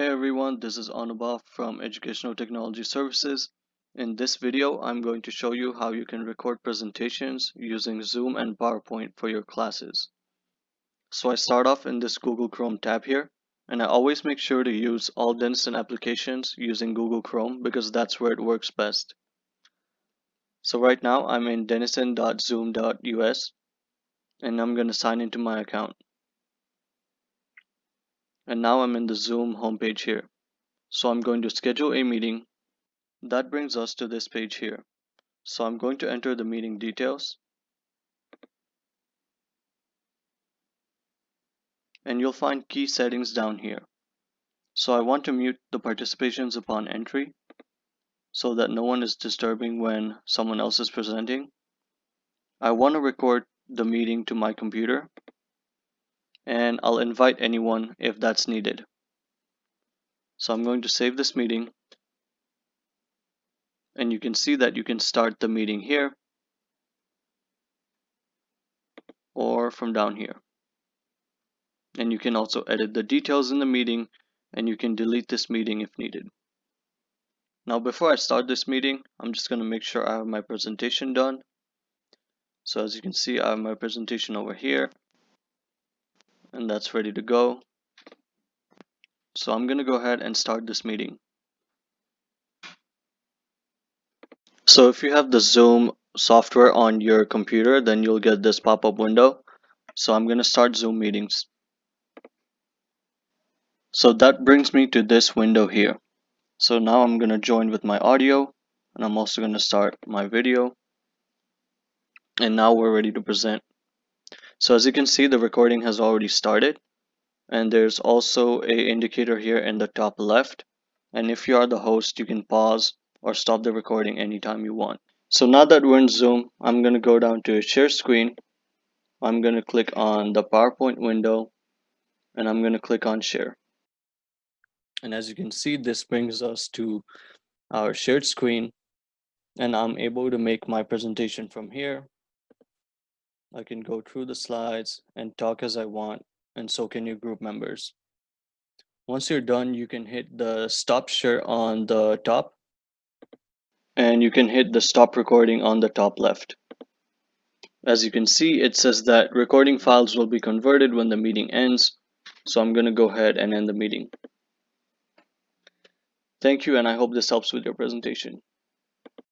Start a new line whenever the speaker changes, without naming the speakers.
Hey everyone, this is Anubhav from Educational Technology Services. In this video, I'm going to show you how you can record presentations using Zoom and PowerPoint for your classes. So I start off in this Google Chrome tab here, and I always make sure to use all Denison applications using Google Chrome because that's where it works best. So right now I'm in denison.zoom.us and I'm going to sign into my account. And now I'm in the Zoom homepage here. So I'm going to schedule a meeting. That brings us to this page here. So I'm going to enter the meeting details. And you'll find key settings down here. So I want to mute the participations upon entry so that no one is disturbing when someone else is presenting. I want to record the meeting to my computer and I'll invite anyone if that's needed. So I'm going to save this meeting and you can see that you can start the meeting here or from down here. And you can also edit the details in the meeting and you can delete this meeting if needed. Now before I start this meeting, I'm just going to make sure I have my presentation done. So as you can see, I have my presentation over here and that's ready to go. So I'm going to go ahead and start this meeting. So if you have the Zoom software on your computer, then you'll get this pop-up window. So I'm going to start Zoom meetings. So that brings me to this window here. So now I'm going to join with my audio and I'm also going to start my video. And now we're ready to present. So as you can see, the recording has already started. And there's also a indicator here in the top left. And if you are the host you can pause or stop the recording anytime you want. So now that we're in zoom i'm going to go down to share screen. I'm going to click on the powerpoint window. And i'm going to click on share. And as you can see this brings us to our shared screen. And i'm able to make my presentation from here I can go through the slides and talk as I want and so can your group members. Once you're done, you can hit the stop share on the top and you can hit the stop recording on the top left. As you can see, it says that recording files will be converted when the meeting ends. So I'm going to go ahead and end the meeting. Thank you and I hope this helps with your presentation.